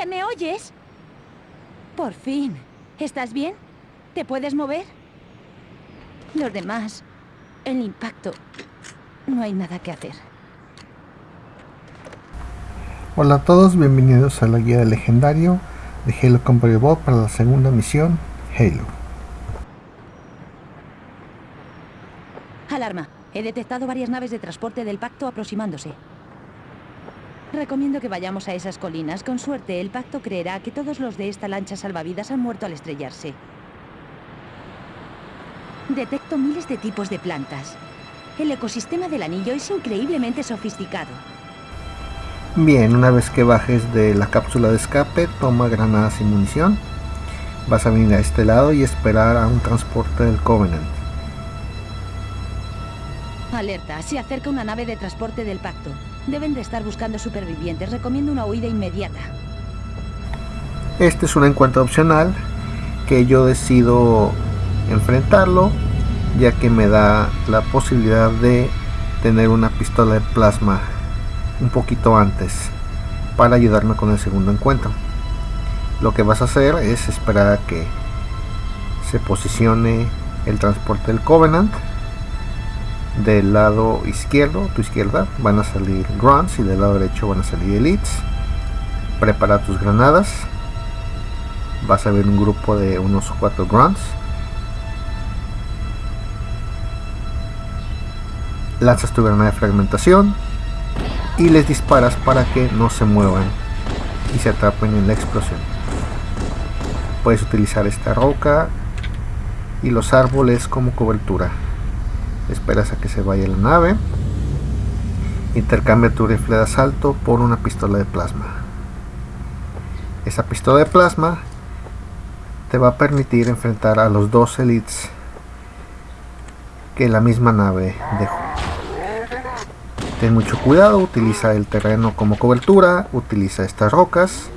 ¿Jefe, me oyes? Por fin. ¿Estás bien? ¿Te puedes mover? Los demás... El impacto... No hay nada que hacer. Hola a todos, bienvenidos a la guía del legendario de Halo Combat Evolved para la segunda misión, Halo. Alarma. He detectado varias naves de transporte del Pacto aproximándose. Recomiendo que vayamos a esas colinas. Con suerte, el Pacto creerá que todos los de esta lancha salvavidas han muerto al estrellarse. Detecto miles de tipos de plantas. El ecosistema del anillo es increíblemente sofisticado. Bien, una vez que bajes de la cápsula de escape, toma granadas y munición. Vas a venir a este lado y esperar a un transporte del Covenant. Alerta, se acerca una nave de transporte del Pacto. Deben de estar buscando supervivientes. Recomiendo una huida inmediata. Este es un encuentro opcional que yo decido enfrentarlo ya que me da la posibilidad de tener una pistola de plasma un poquito antes para ayudarme con el segundo encuentro lo que vas a hacer es esperar a que se posicione el transporte del Covenant del lado izquierdo, tu izquierda, van a salir grunts y del lado derecho van a salir elites. Prepara tus granadas. Vas a ver un grupo de unos cuatro grunts. Lanzas tu granada de fragmentación y les disparas para que no se muevan y se atrapen en la explosión. Puedes utilizar esta roca y los árboles como cobertura esperas a que se vaya la nave intercambia tu rifle de asalto por una pistola de plasma. Esa pistola de plasma te va a permitir enfrentar a los dos elites que la misma nave dejó. Ten mucho cuidado utiliza el terreno como cobertura utiliza estas rocas.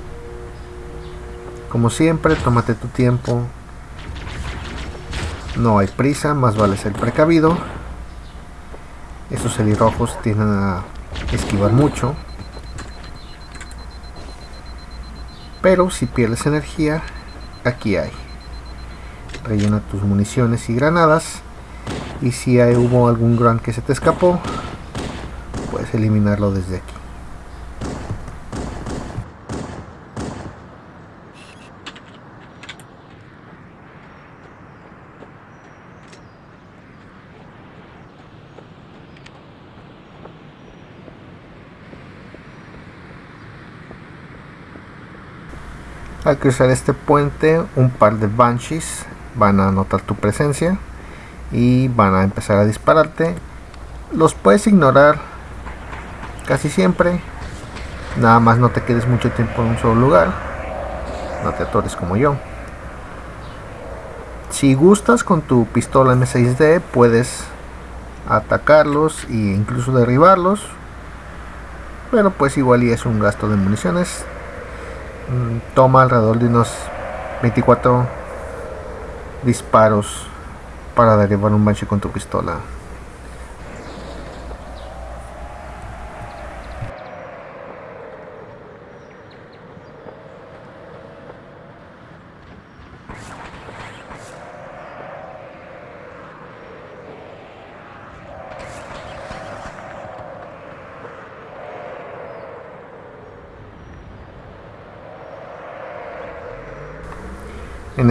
Como siempre tómate tu tiempo. No hay prisa más vale ser precavido esos helirrojos tienden a esquivar mucho. Pero si pierdes energía, aquí hay. Rellena tus municiones y granadas. Y si hay, hubo algún grunt que se te escapó, puedes eliminarlo desde aquí. Al cruzar este puente, un par de Banshees van a notar tu presencia y van a empezar a dispararte. Los puedes ignorar casi siempre. Nada más no te quedes mucho tiempo en un solo lugar. No te atores como yo. Si gustas con tu pistola M6D puedes atacarlos e incluso derribarlos. Pero pues igual y es un gasto de municiones toma alrededor de unos 24 disparos para derribar un banshee con tu pistola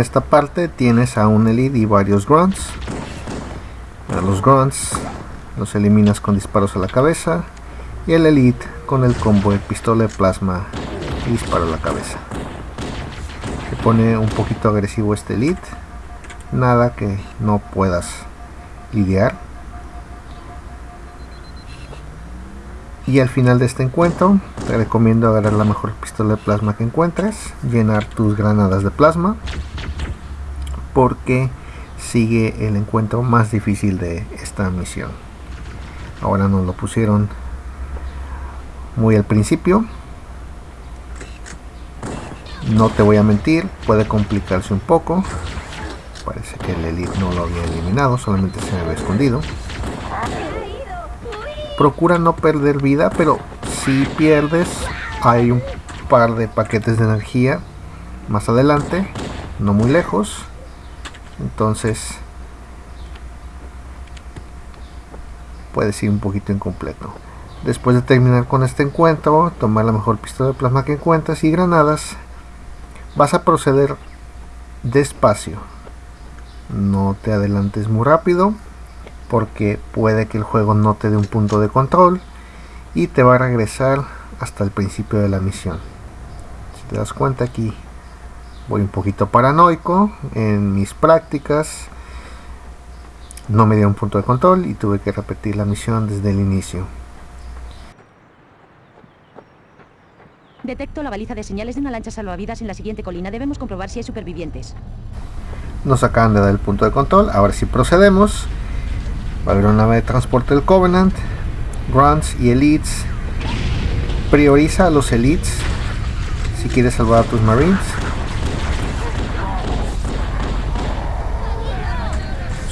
esta parte tienes a un elite y varios grunts. A los grunts los eliminas con disparos a la cabeza y el elite con el combo de pistola de plasma y disparo a la cabeza. Se pone un poquito agresivo este elite. Nada que no puedas lidiar. Y al final de este encuentro te recomiendo agarrar la mejor pistola de plasma que encuentres, llenar tus granadas de plasma porque sigue el encuentro más difícil de esta misión ahora nos lo pusieron muy al principio no te voy a mentir puede complicarse un poco Parece que el elite no lo había eliminado, solamente se había escondido. Procura no perder vida, pero si pierdes hay un par de paquetes de energía más adelante, no muy lejos. Entonces puedes ir un poquito incompleto. Después de terminar con este encuentro, tomar la mejor pistola de plasma que encuentres y granadas, vas a proceder despacio. No te adelantes muy rápido porque puede que el juego no te dé un punto de control y te va a regresar hasta el principio de la misión. Si te das cuenta aquí voy un poquito paranoico en mis prácticas no me dio un punto de control y tuve que repetir la misión desde el inicio. Detecto la baliza de señales de una lancha salvavidas en la siguiente colina. Debemos comprobar si hay supervivientes. Nos acaban de dar el punto de control. Ahora sí procedemos. Va a haber una nave de transporte del Covenant. Grunts y Elites. Prioriza a los Elites si quieres salvar a tus Marines.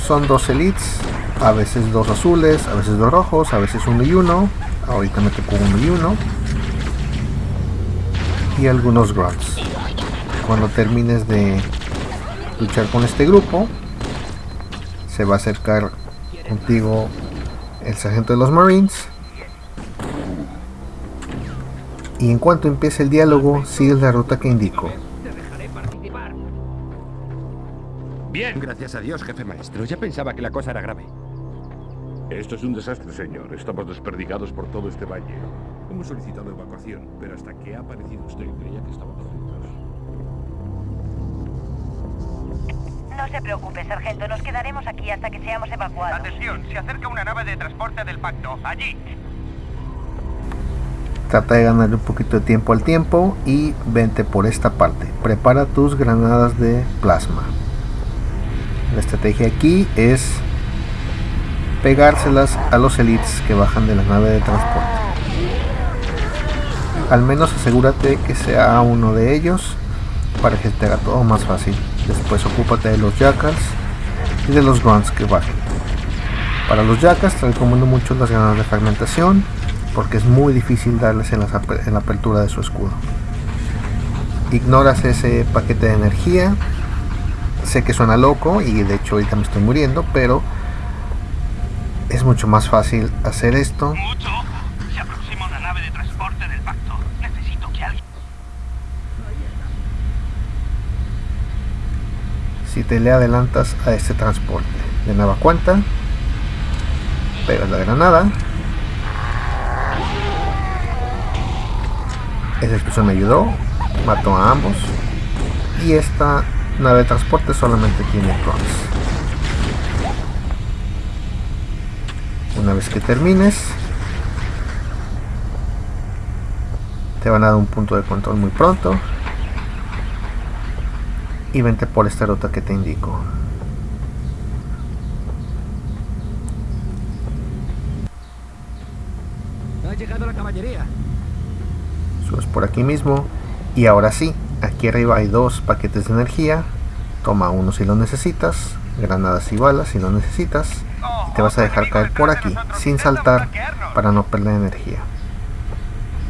Son dos Elites. A veces dos azules, a veces dos rojos, a veces uno y uno. Ahorita me tocó uno y uno y algunos grunts. Cuando termines de luchar con este grupo, se va a acercar contigo el sargento de los Marines. Y en cuanto empiece el diálogo, sigues la ruta que indico. Bien, gracias a Dios, jefe maestro. Ya pensaba que la cosa era grave. Esto es un desastre, señor. Estamos desperdigados por todo este valle. Hemos solicitado evacuación, pero hasta que ha aparecido usted creía que estábamos juntos. No se preocupe, sargento. Nos quedaremos aquí hasta que seamos evacuados. Atención, se acerca una nave de transporte del pacto. Allí. Trata de ganar un poquito de tiempo al tiempo y vente por esta parte. Prepara tus granadas de plasma. La estrategia aquí es pegárselas a los elites que bajan de la nave de transporte al menos asegúrate que sea uno de ellos para que te haga todo más fácil. Después ocúpate de los jackals y de los grunts que bajen. Para los jackals te recomiendo mucho las granadas de fragmentación porque es muy difícil darles en, en la apertura de su escudo. Ignoras ese paquete de energía. Sé que suena loco y de hecho ahorita me estoy muriendo, pero es mucho más fácil hacer esto si te le adelantas a este transporte. De nueva cuenta, pegas la granada. Esa explosión me ayudó, mató a ambos. Y esta nave de transporte solamente tiene cross. Una vez que termines, te van a dar un punto de control muy pronto y vente por esta ruta que te indico. Ha llegado la caballería. Subes por aquí mismo y ahora sí, aquí arriba hay dos paquetes de energía. Toma uno si lo necesitas, granadas y balas si lo necesitas. Y te vas a dejar caer por aquí, sin saltar, para no perder energía.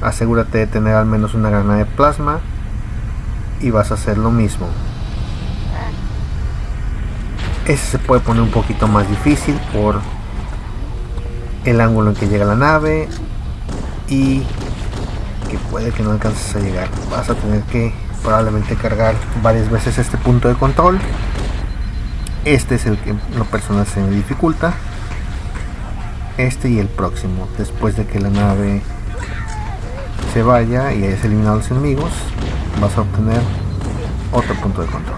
Asegúrate de tener al menos una granada de plasma y vas a hacer lo mismo ese se puede poner un poquito más difícil por el ángulo en que llega la nave y que puede que no alcances a llegar. Vas a tener que probablemente cargar varias veces este punto de control. Este es el que lo personal se me dificulta. Este y el próximo. Después de que la nave se vaya y hayas eliminado a los enemigos, vas a obtener otro punto de control.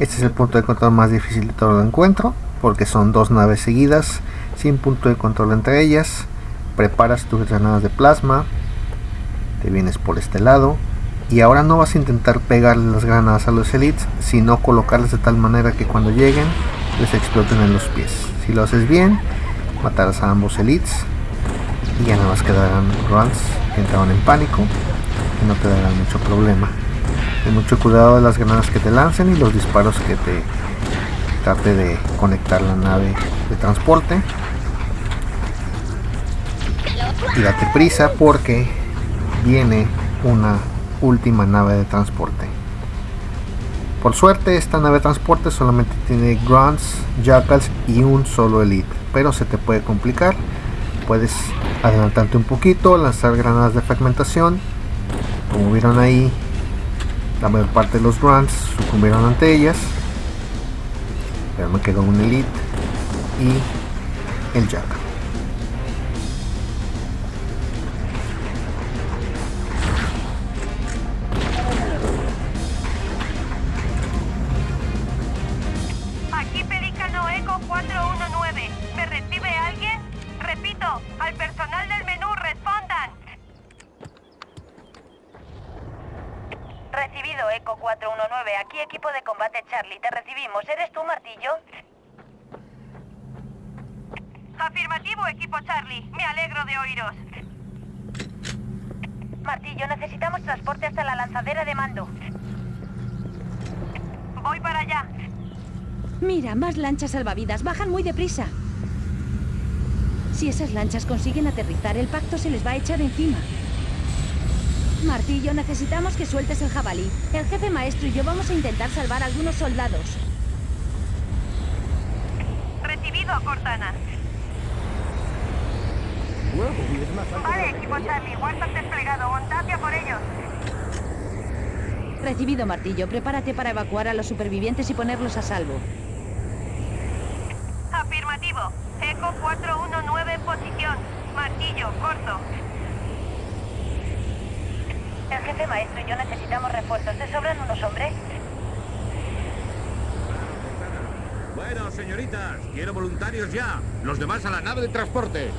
Este es el punto de control más difícil de todo el encuentro, porque son dos naves seguidas, sin punto de control entre ellas. Preparas tus granadas de plasma, te vienes por este lado, y ahora no vas a intentar pegarle las granadas a los elites, sino colocarlas de tal manera que cuando lleguen les exploten en los pies. Si lo haces bien, matarás a ambos elites y ya nada más quedarán runs que entraron en pánico y no te darán mucho problema. Ten mucho cuidado de las granadas que te lancen y los disparos que te trate de conectar la nave de transporte. Y date prisa porque viene una última nave de transporte. Por suerte esta nave de transporte solamente tiene grunts, jackals y un solo elite, pero se te puede complicar. Puedes adelantarte un poquito, lanzar granadas de fragmentación. Como vieron ahí, la mayor parte de los grunts sucumbieron ante ellas. Pero me quedó un elite y el jackal. Afirmativo, equipo Charlie. Me alegro de oíros. Martillo, necesitamos transporte hasta la lanzadera de mando. Voy para allá. Mira, más lanchas salvavidas. Bajan muy deprisa. Si esas lanchas consiguen aterrizar, el pacto se les va a echar encima. Martillo, necesitamos que sueltes el jabalí. El jefe maestro y yo vamos a intentar salvar a algunos soldados. Recibido, Cortana. Vale, equipo Charlie. Walton desplegado. Montate por ellos. Recibido, Martillo. Prepárate para evacuar a los supervivientes y ponerlos a salvo. Afirmativo. Eco 419 en posición. Martillo, corto. El jefe maestro y yo necesitamos refuerzos. ¿Te sobran unos hombres? Bueno, señoritas, quiero voluntarios ya. Los demás a la nave de transporte.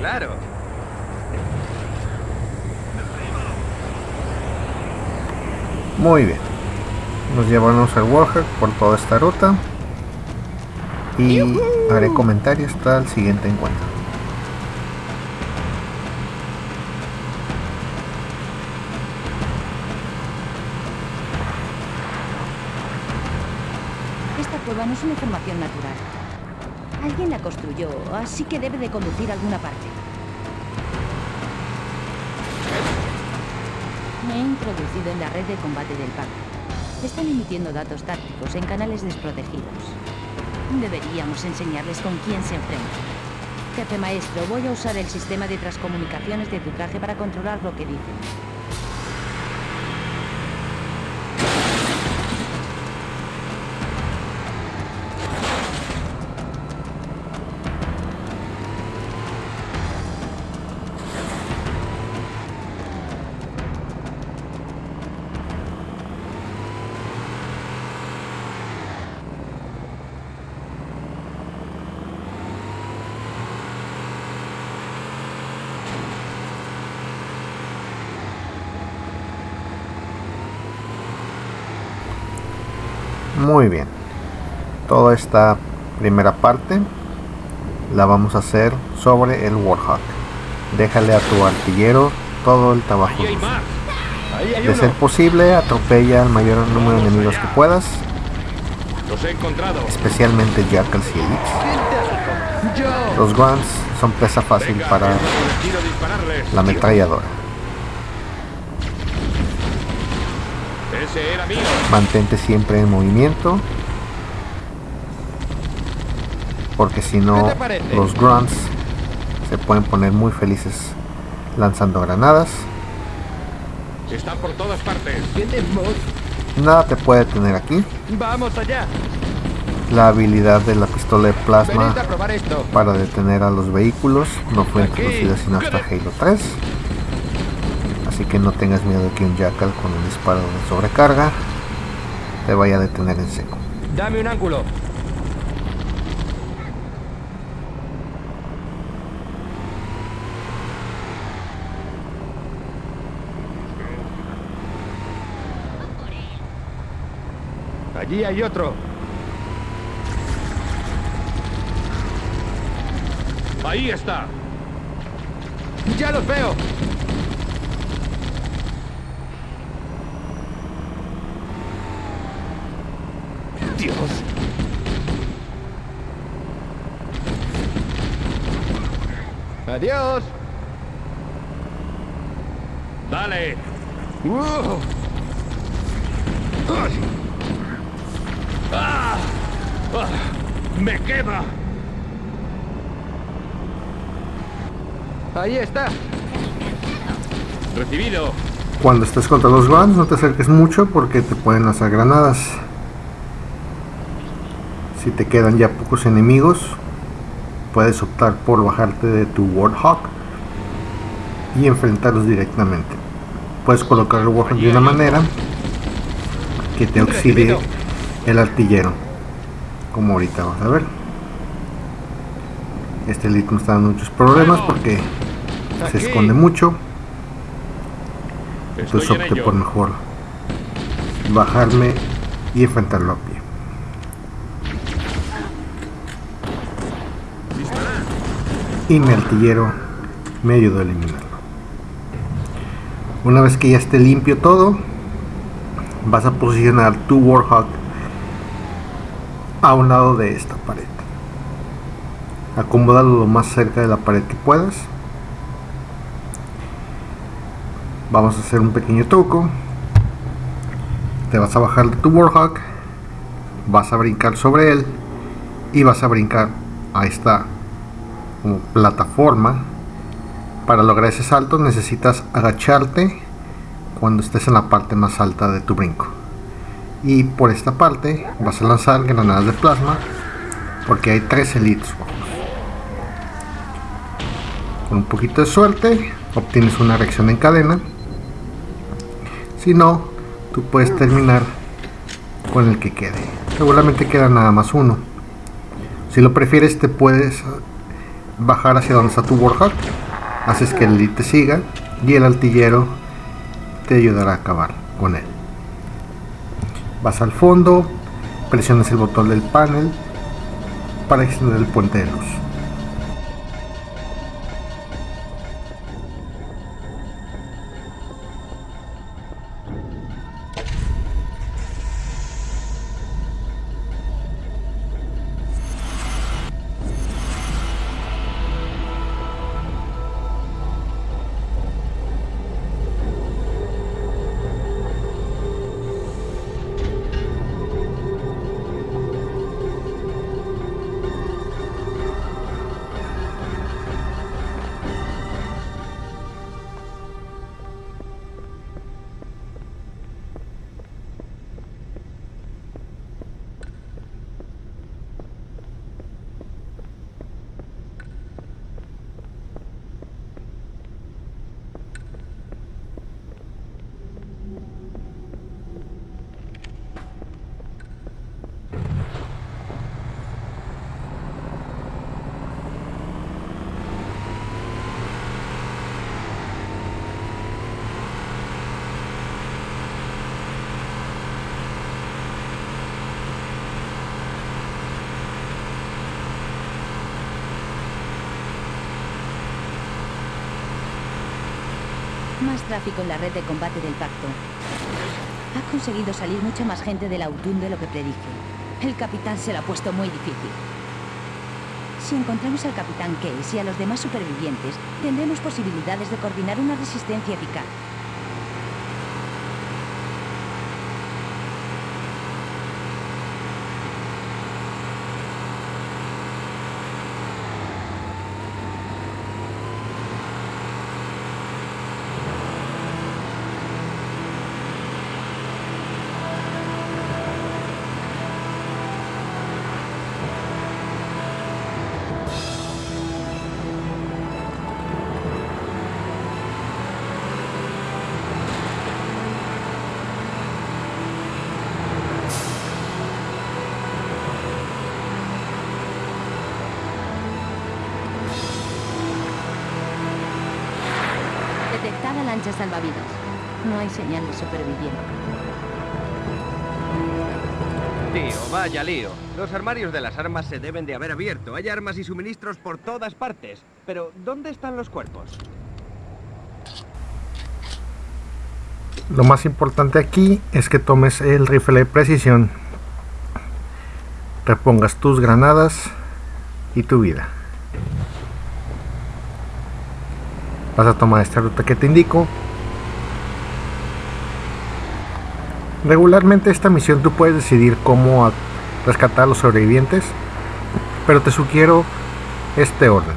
Claro. Muy bien. Nos llevamos al Warhack por toda esta ruta. Y haré comentarios hasta el siguiente encuentro. Esta cueva no es una formación natural. Alguien la construyó, así que debe de conducir a alguna parte. Me he introducido en la red de combate del pacto. Están emitiendo datos tácticos en canales desprotegidos. Deberíamos enseñarles con quién se enfrentan. Jefe maestro, voy a usar el sistema de transcomunicaciones de tu traje para controlar lo que dicen. Toda esta primera parte la vamos a hacer sobre el Warhawk. Déjale a tu artillero todo el trabajo. De ser posible, atropella al mayor número de enemigos que puedas, Los he encontrado. especialmente Jackals y Elites. Los Grunts son presa fácil para la ametralladora. Mantente siempre en movimiento. Porque si ¿Qué no, los grunts se pueden poner muy felices lanzando granadas. Están por todas partes. Nada te puede tener aquí. Vamos allá. La habilidad de la pistola de plasma para detener a los vehículos no fue Aquí. introducida sino hasta Halo 3. Así que no tengas miedo de que un Jackal con un disparo de sobrecarga te vaya a detener en seco. Dame un ángulo. Allí hay otro. Ahí está. ¡Ya los veo! Dios. ¡Adiós! Dale. ¡Uh! ¡Ay! ¡Ah! ¡Me quema! Ahí está. Recibido. Cuando estés contra los Grunts no te acerques mucho porque te pueden lanzar granadas. Si te quedan ya pocos enemigos, puedes optar por bajarte de tu Warthog y enfrentarlos directamente. Puedes colocar el Warthog de una manera que te auxilie el artillero, como ahorita vas a ver. Este elite me está dando muchos problemas porque se esconde mucho. Entonces en opté por mejor bajarme y enfrentarlo a pie. Y mi artillero me ayudó a eliminarlo. Una vez que ya esté limpio todo, vas a posicionar tu Warhawk a un lado de esta pared. Acomódalo lo más cerca de la pared que puedas. Vamos a hacer un pequeño truco. Te vas a bajar de tu Warhawk, vas a brincar sobre él y vas a brincar a esta como plataforma. Para lograr ese salto necesitas agacharte cuando estés en la parte más alta de tu brinco. Y por esta parte vas a lanzar granadas de plasma porque hay tres elites. Con un poquito de suerte obtienes una reacción en cadena. Si no, tú puedes terminar con el que quede. Seguramente queda nada más uno. Si lo prefieres te puedes bajar hacia donde está tu Warhawk. Haces que el elite te siga y el artillero te ayudará a acabar con él. Vas al fondo, presionas el botón del panel para extender el puente de luz. Más tráfico en la red de combate del pacto. Ha conseguido salir mucha más gente de la Autun de lo que predije. El capitán se lo ha puesto muy difícil. Si encontramos al capitán Case y a los demás supervivientes, tendremos posibilidades de coordinar una resistencia eficaz. Vaya lío. Los armarios de las armas se deben de haber abierto. Hay armas y suministros por todas partes. Pero, ¿dónde están los cuerpos? Lo más importante aquí es que tomes el rifle de precisión, repongas tus granadas y tu vida. Vas a tomar esta ruta que te indico. Regularmente esta misión tú puedes decidir cómo rescatar a los sobrevivientes, pero te sugiero este orden.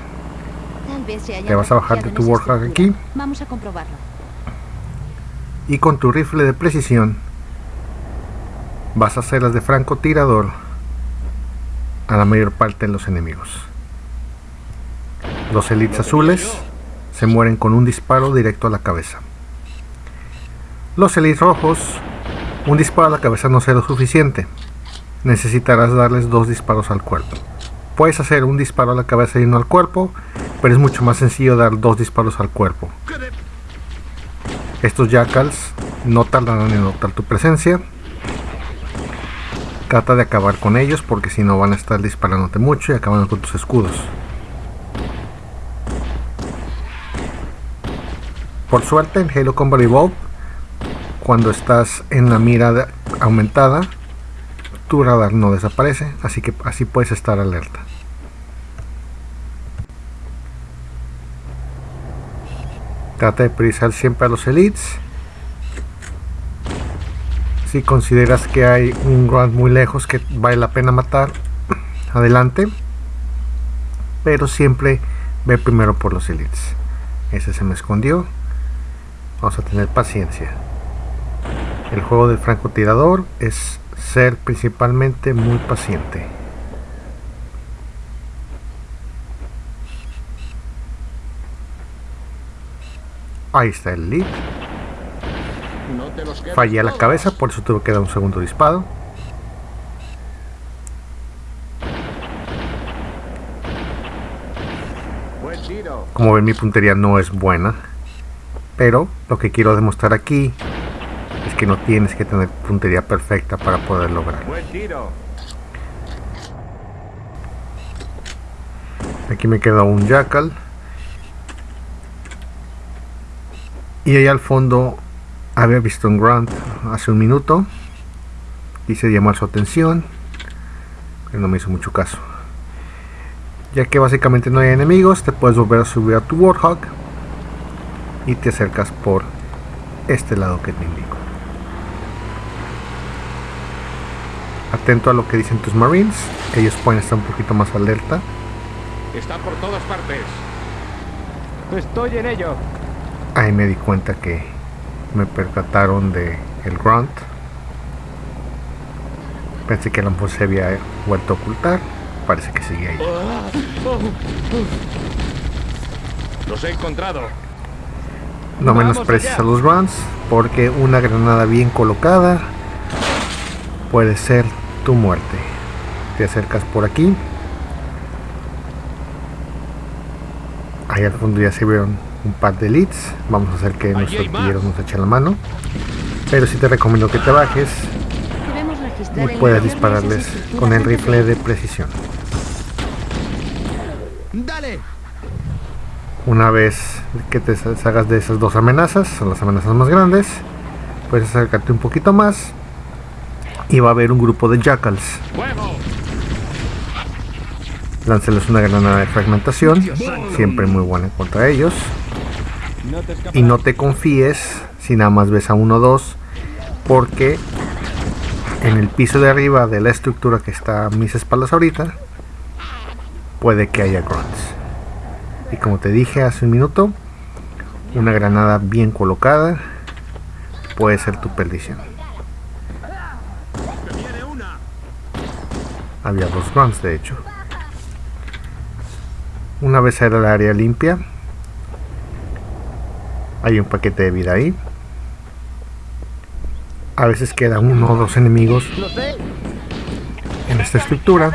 Te vas a bajar de tu Warhawk aquí. Vamos a comprobarlo. Y con tu rifle de precisión vas a hacer las de francotirador a la mayor parte de los enemigos. Los elites azules se mueren con un disparo directo a la cabeza. Los elites rojos, un disparo a la cabeza no será suficiente. Necesitarás darles dos disparos al cuerpo. Puedes hacer un disparo a la cabeza y uno al cuerpo, pero es mucho más sencillo dar dos disparos al cuerpo. Estos jackals no tardarán en notar tu presencia. Trata de acabar con ellos porque si no van a estar disparándote mucho y acaban con tus escudos. Por suerte en Halo Combat Evolved, cuando estás en la mira aumentada, tu radar no desaparece, así que así puedes estar alerta. Trata de priorizar siempre a los elites. Si consideras que hay un grunt muy lejos que vale la pena matar, adelante. Pero siempre ve primero por los elites. Ese se me escondió. Vamos a tener paciencia. El juego del francotirador es ser principalmente muy paciente. Ahí está el lead. Fallé a la cabeza, por eso tuve que dar un segundo disparo. Como ven mi puntería no es buena. Pero lo que quiero demostrar aquí es que no tienes que tener puntería perfecta para poder lograr. Aquí me queda un jackal. Y ahí al fondo había visto un grunt hace un minuto. Quise llamar su atención. Pero no me hizo mucho caso. Ya que básicamente no hay enemigos, te puedes volver a subir a tu Warhawk. Y te acercas por este lado que te indico. Atento a lo que dicen tus marines. Ellos pueden estar un poquito más alerta. Está por todas partes. Estoy en ello. Ahí me di cuenta que me percataron de el grunt. Pensé que a lo mejor se había vuelto a ocultar. Parece que sigue ahí. Los he encontrado. No menosprecies a los grunts porque una granada bien colocada puede ser tu muerte. Te acercas por aquí. Ahí al fondo ya se vieron un par de leads. Vamos a hacer que nuestro artillero nos eche la mano. Pero si te recomiendo que te bajes y puedas dispararles con el rifle de precisión. ¡Dale! Una vez que te salgas de esas dos amenazas, son las amenazas más grandes, puedes acercarte un poquito más y va a haber un grupo de jackals. Lánceles una granada de fragmentación, siempre muy buena contra ellos. Y no te confíes si nada más ves a uno o dos, porque en el piso de arriba de la estructura que está a mis espaldas ahorita, puede que haya grunts. Y como te dije hace un minuto, una granada bien colocada puede ser tu perdición. Había dos grunts de hecho. Una vez era el área limpia, hay un paquete de vida ahí. A veces queda uno o dos enemigos en esta estructura.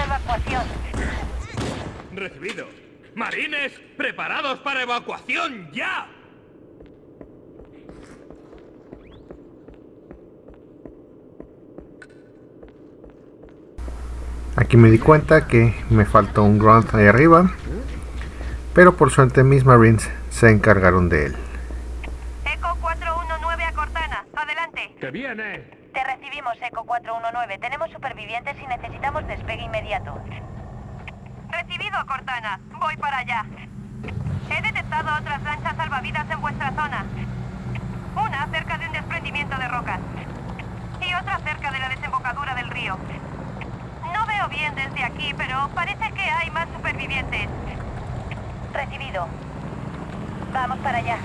Recibido. Marines, preparados para evacuación ya. Aquí me di cuenta que me faltó un grunt ahí arriba, pero por suerte mis marines se encargaron de él. Eco 419 a Cortana. Adelante. ¡Que viene! Te recibimos, Eco 419. Tenemos supervivientes y necesitamos despegue inmediato. Recibido, Cortana. Voy para allá. He detectado otras lanchas salvavidas en vuestra zona. Una cerca de un desprendimiento de rocas. Y otra cerca de la desembocadura del río. No veo bien desde aquí, pero parece que hay más supervivientes. Recibido. Vamos para allá.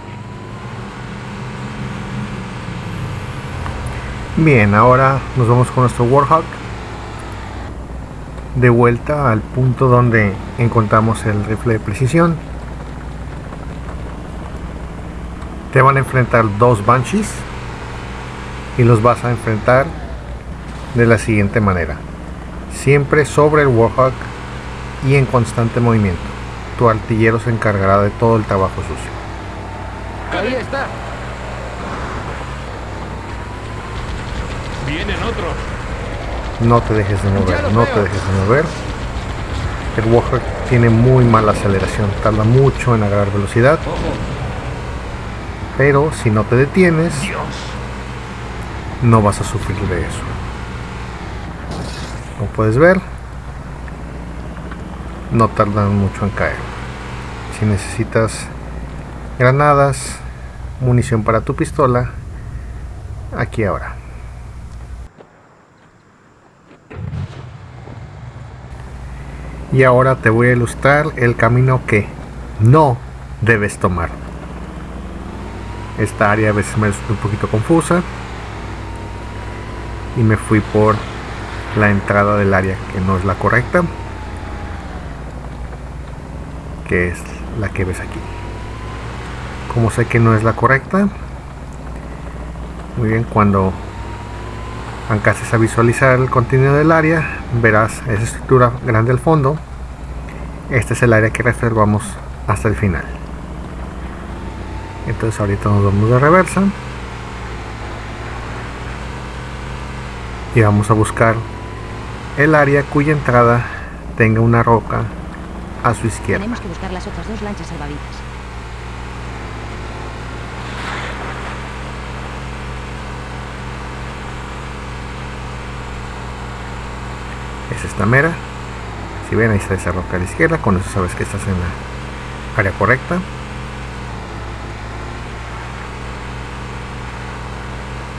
Bien, ahora nos vamos con nuestro Warhawk de vuelta al punto donde encontramos el rifle de precisión. Te van a enfrentar dos Banshees y los vas a enfrentar de la siguiente manera. Siempre sobre el Warhawk y en constante movimiento. Tu artillero se encargará de todo el trabajo sucio. Ahí está. ¡Vienen otros! No te dejes de mover, no veo. te dejes de mover. El Warhawk tiene muy mala aceleración, tarda mucho en agarrar velocidad. Pero si no te detienes, no vas a sufrir de eso. Como puedes ver, no tardan mucho en caer. Si necesitas granadas, munición para tu pistola, aquí ahora. Y ahora te voy a ilustrar el camino que no debes tomar. Esta área a veces me resulta un poquito confusa. Y me fui por la entrada del área que no es la correcta. Que es la que ves aquí. Como sé que no es la correcta. Muy bien, cuando alcances a visualizar el contenido del área, verás esa estructura grande al fondo. Este es el área que reservamos hasta el final. Entonces ahorita nos vamos de reversa. Y vamos a buscar el área cuya entrada tenga una roca a su izquierda. Tenemos que buscar las otras dos lanchas salvavidas. es esta mera si ven ahí está esa roca a la izquierda con eso sabes que estás en la área correcta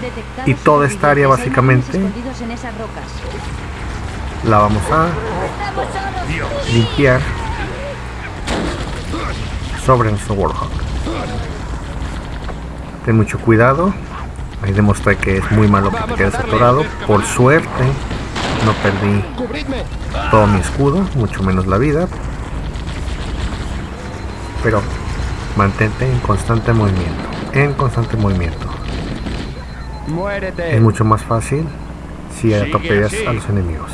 Detectados Y toda esta área, básicamente, en esas rocas. La vamos a limpiar sobre nuestro Warhawk ten mucho cuidado ahí demostré que es muy malo que te quedes atorado por suerte no perdí todo mi escudo, mucho menos la vida. Pero mantente en constante movimiento, en constante movimiento. ¡Muérete! Es mucho más fácil si atropellas a los enemigos.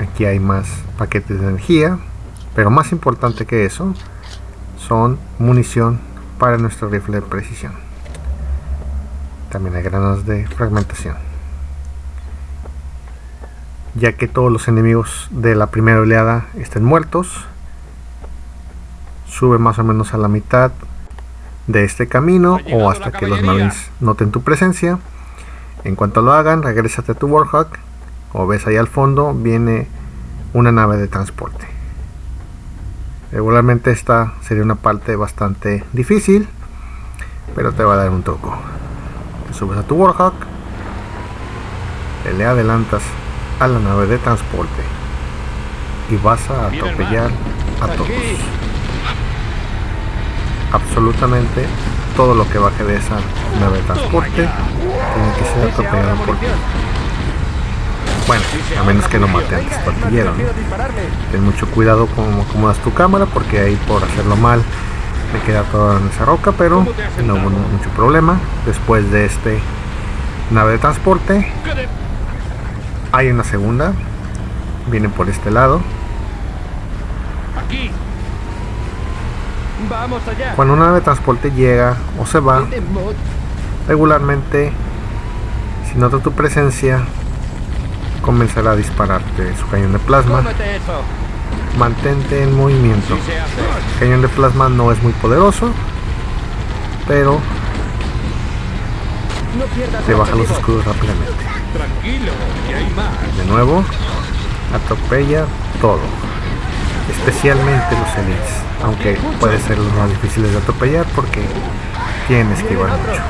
Aquí hay más paquetes de energía, pero más importante que eso son munición para nuestro rifle de precisión. También hay granadas de fragmentación. Ya que todos los enemigos de la primera oleada estén muertos, sube más o menos a la mitad de este camino o hasta que los marines noten tu presencia. En cuanto lo hagan, regrésate a tu Warhawk o ves ahí al fondo viene una nave de transporte. Regularmente esta sería una parte bastante difícil, pero te va a dar un truco. Te subes a tu Warhawk, te le adelantas a la nave de transporte y vas a atropellar a todos. Absolutamente todo lo que baje de esa nave de transporte tiene que ser atropellado por ti. Bueno, a menos que lo mate antes tu Oiga, es más artillero. ¿no? Ten mucho cuidado cómo acomodas tu cámara porque ahí por hacerlo mal me queda toda en esa roca, pero ¿Cómo te has no hubo mucho problema. Después de este nave de transporte ¿Qué de- hay una segunda. Viene por este lado. Aquí. Vamos allá. Cuando una nave de transporte llega o se va, regularmente si nota tu presencia comenzará a dispararte su cañón de plasma. Mantente en movimiento. El cañón de plasma no es muy poderoso, pero te baja los escudos rápidamente. De nuevo, atropella todo, especialmente los elites, aunque puede ser los más difíciles de atropellar porque tienen que esquivar mucho.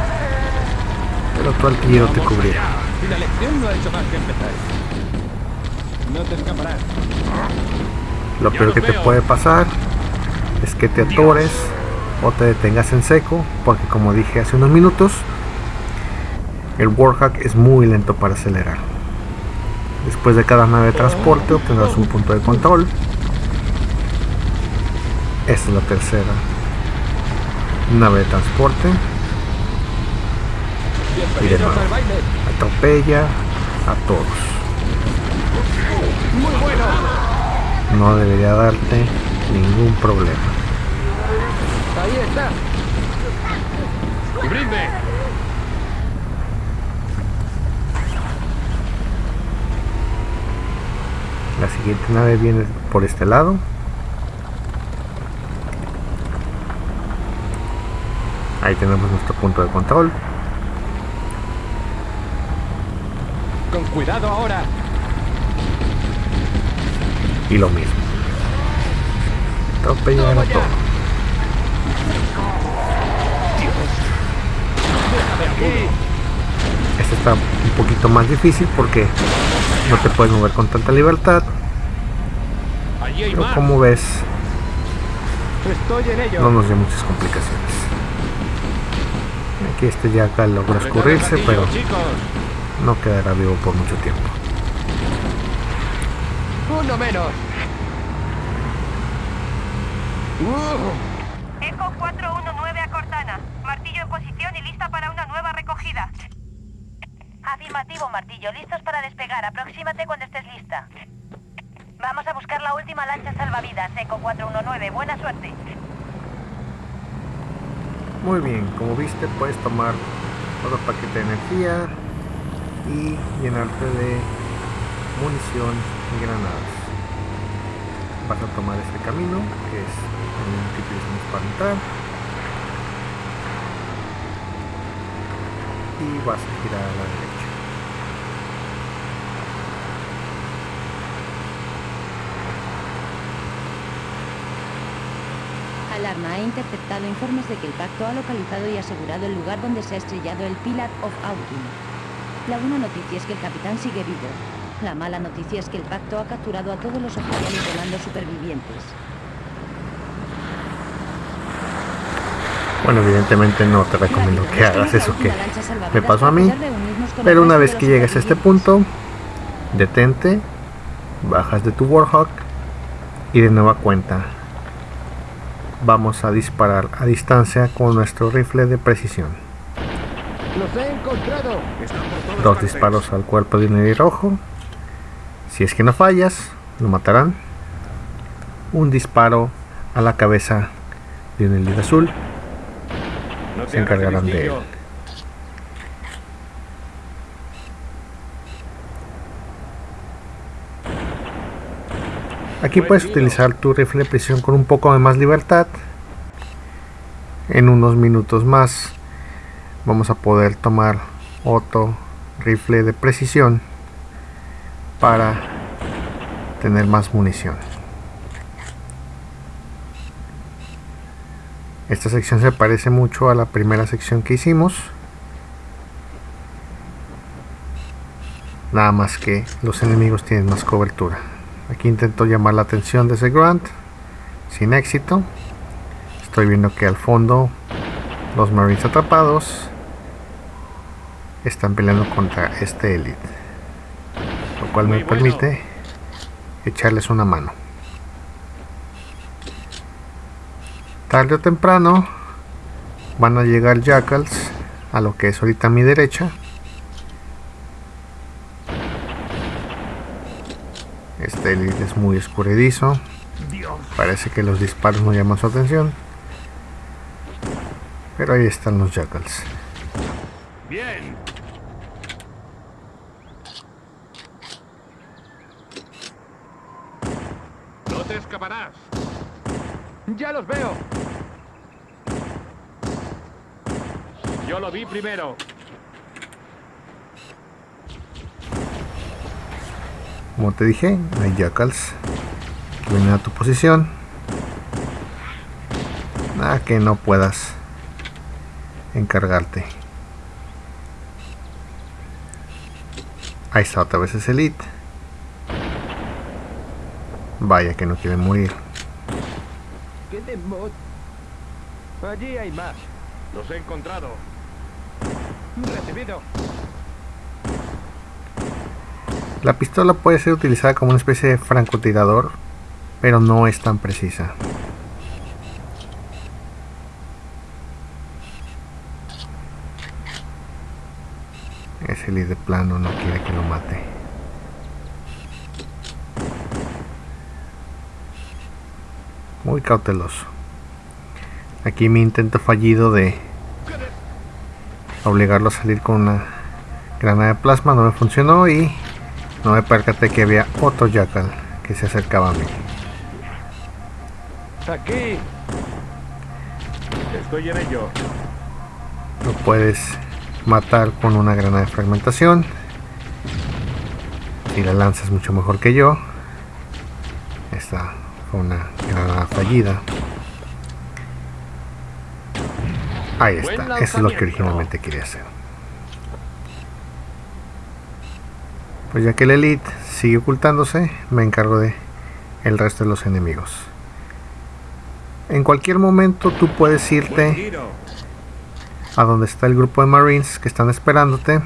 Pero tu artillero te cubrirá. Y la lección no ha hecho más que empezar. No te escaparás. Lo peor que te puede pasar es que te atores o te detengas en seco, porque como dije hace unos minutos, el Warhawk es muy lento para acelerar. Después de cada nave de transporte obtendrás un punto de control. Esta es la tercera nave de transporte. Y de nuevo, atropella a todos. Muy bueno. No debería darte ningún problema. Ahí está. ¡Cubridme! La siguiente nave viene por este lado. Ahí tenemos nuestro punto de control. Con cuidado ahora. Y lo mismo. Atropellar a Toma ya. todo. Déjame aquí. Este está un poquito más difícil porque no te puedes mover con tanta libertad. Pero como ves, no nos dio muchas complicaciones. Aquí este ya acá logra escurrirse, pero no quedará vivo por mucho tiempo. Uno menos. Uh, Eco 419 a Cortana. Martillo en posición y lista para una nueva recogida. Afirmativo, Martillo. Listos para despegar. Aproxímate cuando estés lista. Vamos a buscar la última lancha salvavidas, Eco 419. Buena suerte. Muy bien, como viste puedes tomar otro paquete de energía y llenarte de munición granadas. Vas a tomar este camino que es el que utilizamos para entrar y vas a girar a la derecha. Alarma ha interceptado informes de que el pacto ha localizado y asegurado el lugar donde se ha estrellado el Pillar of Autumn. La buena noticia es que el capitán sigue vivo. La mala noticia es que el pacto ha capturado a todos los oficiales de mando supervivientes. Bueno, evidentemente no te recomiendo que hagas eso que me pasó a mí, pero una vez que llegues a este punto, detente, bajas de tu Warhawk y de nueva cuenta vamos a disparar a distancia con nuestro rifle de precisión. los he encontrado. Dos disparos al cuerpo de un rojo. Si es que no fallas, lo matarán. Un disparo a la cabeza de un elite azul. No se encargarán de él. Aquí puedes utilizar tu rifle de precisión con un poco de más libertad. En unos minutos más vamos a poder tomar otro rifle de precisión para tener más munición. Esta sección se parece mucho a la primera sección que hicimos. Nada más que los enemigos tienen más cobertura. Aquí intento llamar la atención de ese Grant. Sin éxito. Estoy viendo que al fondo los Marines atrapados están peleando contra este Elite. Cual me permite echarles una mano. Tarde o temprano van a llegar Jackals a lo que es ahorita a mi derecha. Este elite es muy escurridizo. Parece que los disparos no llaman su atención. Pero ahí están los Jackals. Bien. escaparás. ¡Ya los veo! Yo lo vi primero. Como te dije, hay jackals vienen a tu posición. Nada que no puedas encargarte. Ahí está otra vez ese elite. Vaya que no quiere morir. Allí hay más. Los he encontrado. Recibido. La pistola puede ser utilizada como una especie de francotirador, pero no es tan precisa. Ese líder plano no quiere que lo mate. Muy cauteloso. Aquí mi intento fallido de obligarlo a salir con una granada de plasma no me funcionó y no me percaté que había otro jackal que se acercaba a mí. Aquí. Estoy en ello. Lo puedes matar con una granada de fragmentación. Si la lanzas mucho mejor que yo. Esta fue una granada fallida. Ahí está, eso es lo que originalmente quería hacer. Pues ya que el elite sigue ocultándose, me encargo de el resto de los enemigos. En cualquier momento tú puedes irte a donde está el grupo de marines que están esperándote,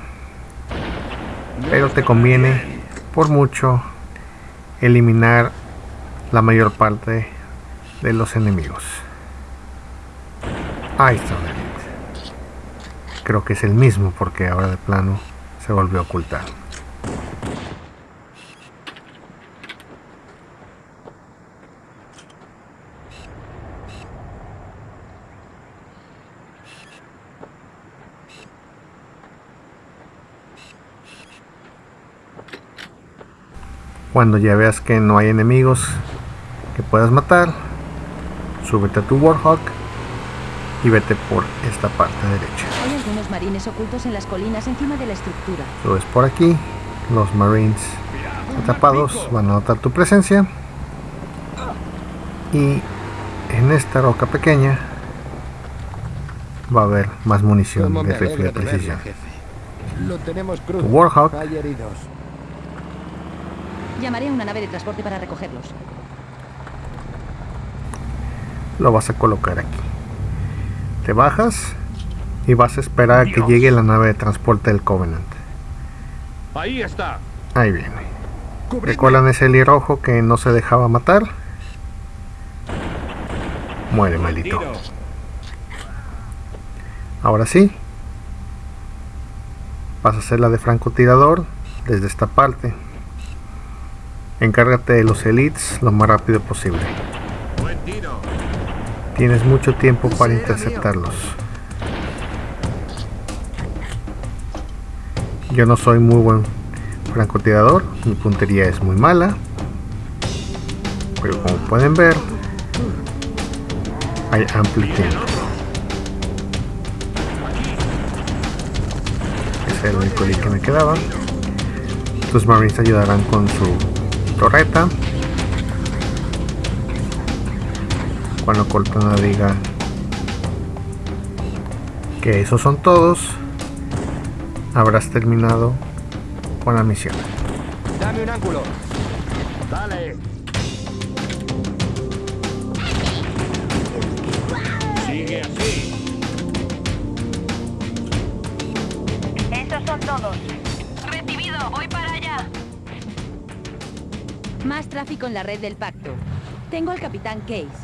pero te conviene por mucho eliminar la mayor parte de los enemigos. Ahí está. Creo que es el mismo porque ahora de plano se volvió a ocultar. Cuando ya veas que no hay enemigos que puedas matar, súbete a tu Warhawk y vete por esta parte derecha. Hay algunos marines ocultos en las colinas encima de la estructura. Subes por aquí, los marines atrapados van a notar tu presencia y en esta roca pequeña va a haber más munición ¿Cómo de rifle de precisión. Lo tenemos Tu crudo. Warhawk. Llamaré a una nave de transporte para recogerlos. Lo vas a colocar aquí. Te bajas y vas a esperar a que llegue la nave de transporte del Covenant. Ahí está. Ahí viene. ¿Recuerdan ese rojo que no se dejaba matar? Muere, maldito. Tiro. Ahora sí. Vas a hacer la de francotirador desde esta parte. Encárgate de los elites lo más rápido posible. Tienes mucho tiempo para interceptarlos. Yo no soy muy buen francotirador, mi puntería es muy mala. Pero como pueden ver, hay amplio tiempo. Ese es el único lead que me quedaba. Tus marines ayudarán con su torreta. Cuando Cortana diga que esos son todos, habrás terminado con la misión. Dame un ángulo. Dale. Sigue así. Esos son todos. Recibido, voy para allá. Más tráfico en la red del pacto. Tengo al capitán Case.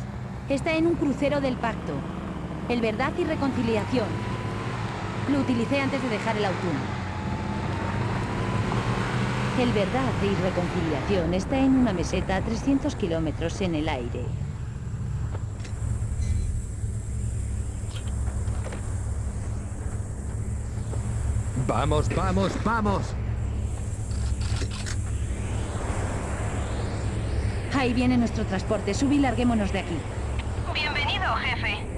Está en un crucero del pacto. El Verdad y Reconciliación. Lo utilicé antes de dejar el autumno. El Verdad y Reconciliación está en una meseta a 300 kilómetros en el aire. Vamos, vamos, vamos. Ahí viene nuestro transporte. Subí y larguémonos de aquí. Jefe.